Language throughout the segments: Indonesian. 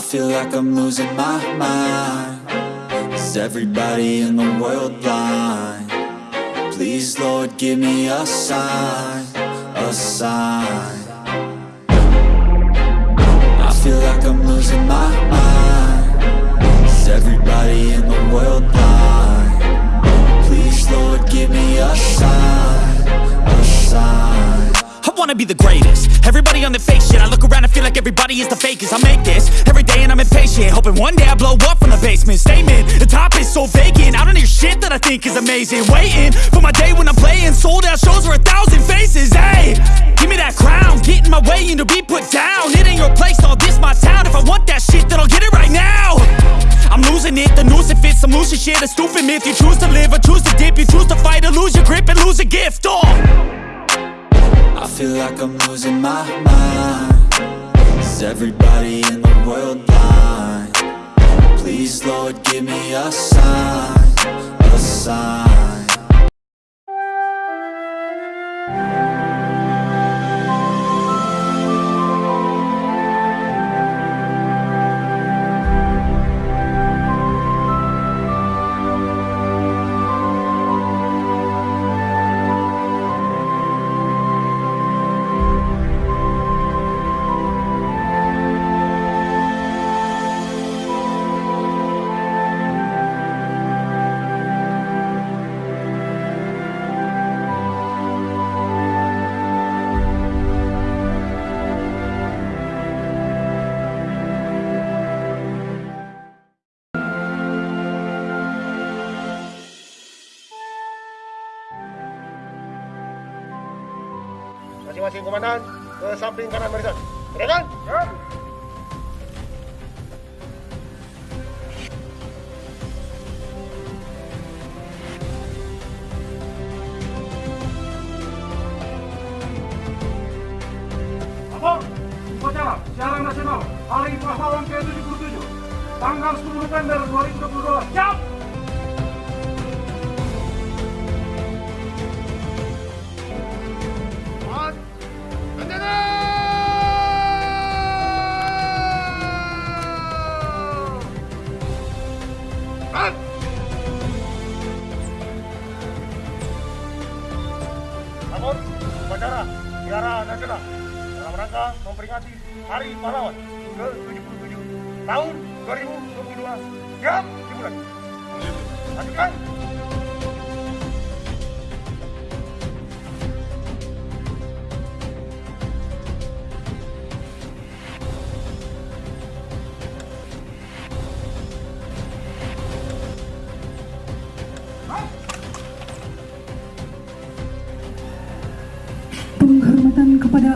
I feel like I'm losing my mind Is everybody in the world blind? Please Lord give me a sign, a sign wanna be the greatest. Everybody on the fake shit I look around and feel like everybody is the fakest. I make this every day and I'm impatient Hoping one day I blow up from the basement. Statement, the top is so vacant. I don't hear shit that I think is amazing. Waiting for my day when I'm playing. Sold out shows for a thousand faces Hey, give me that crown Get in my way and to be put down. It ain't your place, all this my town. If I want that shit then I'll get it right now. I'm losing it, the noose it fits Some losing shit, a stupid myth. You choose to live or choose to dip. You choose to fight or lose your grip and lose a gift Oh feel like I'm losing my mind Is everybody in the world blind? Please Lord give me a sign, a sign Masing-masing komandan ke samping kanan barisan. Gerakan. Ya. Upacara siaran nasional Hari Pahlawan ke-77 Tanggal 10 November 2022 Siap! Upacara Tiara Nasional dalam rangka memperingati Hari Pahlawan ke-77 tahun 2022 siap dimulai. Lanjutkan.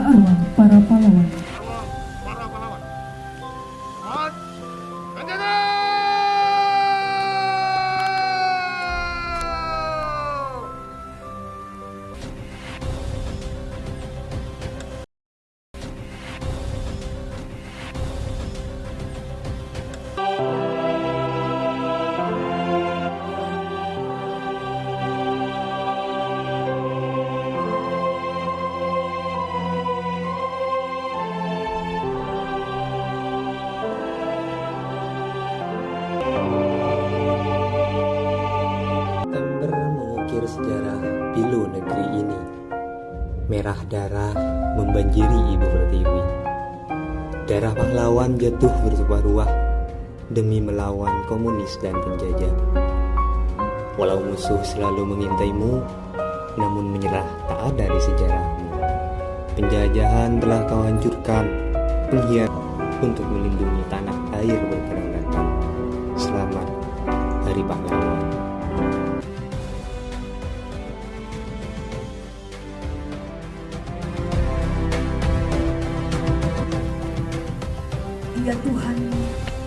Arwah para pahlawan. Merah darah membanjiri ibu pertiwi. Darah pahlawan jatuh bertumpah-ruah demi melawan komunis dan penjajah. Walau musuh selalu mengintaimu, namun menyerah tak ada di sejarahmu. Penjajahan telah kau hancurkan, pengkhianat untuk melindungi tanah air berperang datang. Selamat Hari Pahlawan.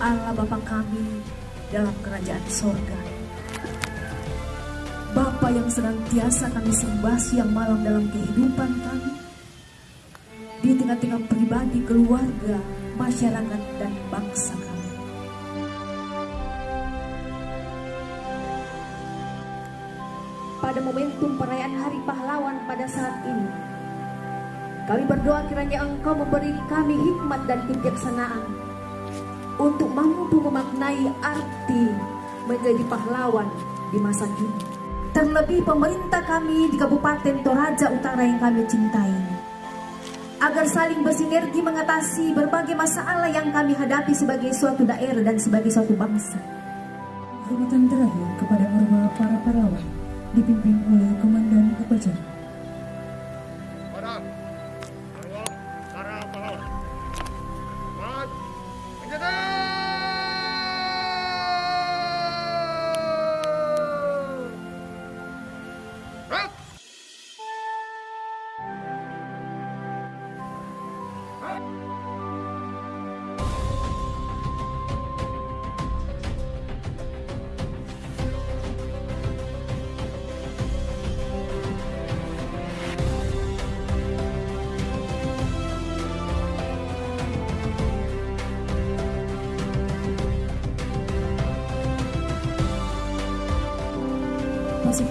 Allah Bapa kami dalam kerajaan sorga. Bapa yang senantiasa kami sembah siang malam dalam kehidupan kami. Di tengah-tengah pribadi, keluarga, masyarakat, dan bangsa kami. Pada momentum perayaan Hari Pahlawan pada saat ini, kami berdoa kiranya Engkau memberi kami hikmat dan kebijaksanaan untuk mampu memaknai arti menjadi pahlawan di masa kini. Terlebih pemerintah kami di Kabupaten Toraja Utara yang kami cintai. Agar saling bersinergi mengatasi berbagai masalah yang kami hadapi sebagai suatu daerah dan sebagai suatu bangsa. Hormatan terakhir kepada arwah para pahlawan dipimpin oleh Komandan Upacara.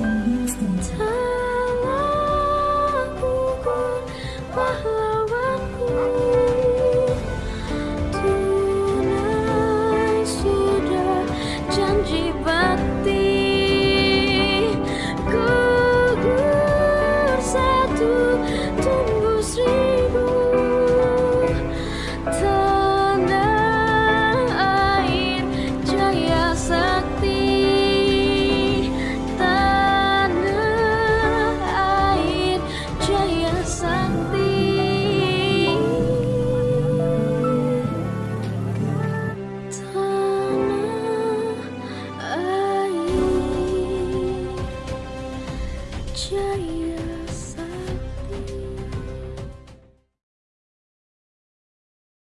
Instant time.